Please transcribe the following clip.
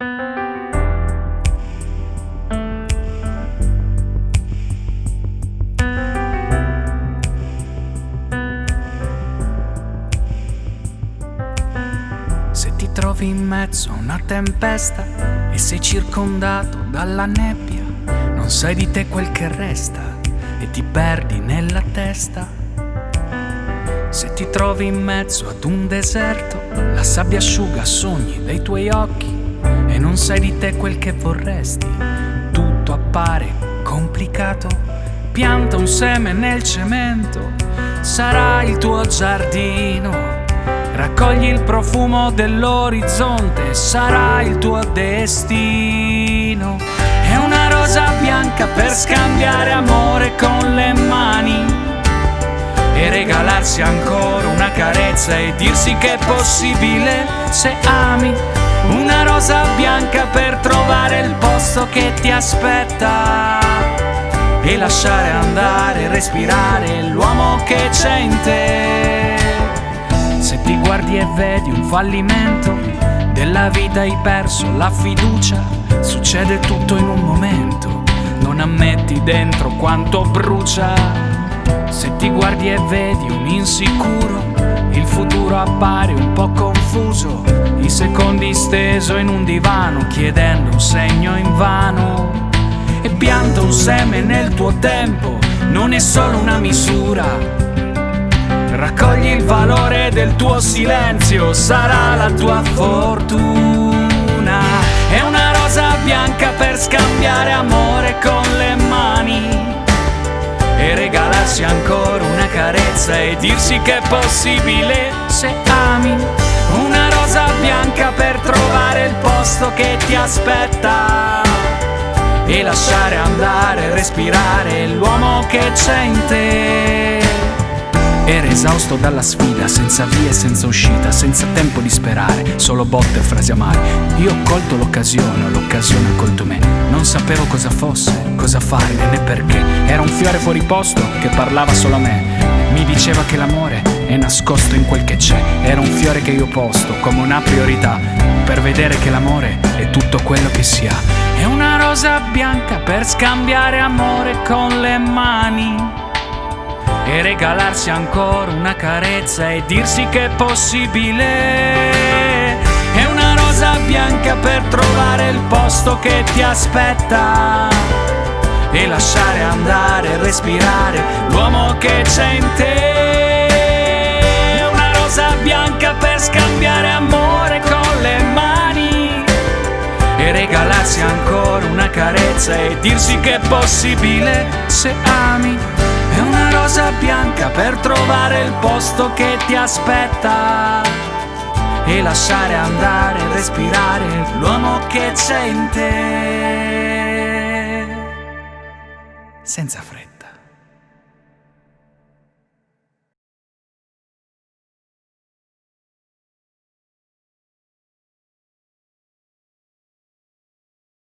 Se ti trovi in mezzo a una tempesta e sei circondato dalla nebbia, non sai di te quel che resta e ti perdi nella testa. Se ti trovi in mezzo ad un deserto, la sabbia asciuga sogni dei tuoi occhi non sai di te quel che vorresti, tutto appare complicato. Pianta un seme nel cemento, sarà il tuo giardino. Raccogli il profumo dell'orizzonte, sarà il tuo destino. È una rosa bianca per scambiare amore con le mani e regalarsi ancora una carezza e dirsi che è possibile se ami. Rosa bianca per trovare il posto che ti aspetta e lasciare andare, respirare l'uomo che c'è in te. Se ti guardi e vedi un fallimento della vita hai perso la fiducia, succede tutto in un momento, non ammetti dentro quanto brucia. Se ti guardi e vedi un insicuro, il futuro appare un po' confuso, i secondi steso in un divano chiedendo un segno invano. E pianta un seme nel tuo tempo, non è solo una misura, Raccogli il valore del tuo silenzio, sarà la tua fortuna. È una rosa bianca per scambiare amore con le mani e regalarsi ancora una carezza e dirsi che è possibile se ami. Bianca per trovare il posto che ti aspetta e lasciare andare, respirare l'uomo che c'è in te. Era esausto dalla sfida, senza via e senza uscita, senza tempo di sperare, solo botte e frasi amare. Io ho colto l'occasione, l'occasione ha colto me. Non sapevo cosa fosse, cosa fare né perché. Era un fiore fuori posto che parlava solo a me. Mi diceva che l'amore è nascosto in quel che c'è. Era un fiore che io posto come una priorità per vedere che l'amore è tutto quello che si ha. È una rosa bianca per scambiare amore con le mani e regalarsi ancora una carezza e dirsi che è possibile. È una rosa bianca per trovare il posto che ti aspetta e lasciare andare, respirare l'uomo che c'è in te. È una rosa bianca per scambiare amore con le mani e regalarsi ancora una carezza e dirsi che è possibile se ami rosa bianca per trovare il posto che ti aspetta e lasciare andare, respirare l'uomo che c'è in te. Senza fretta.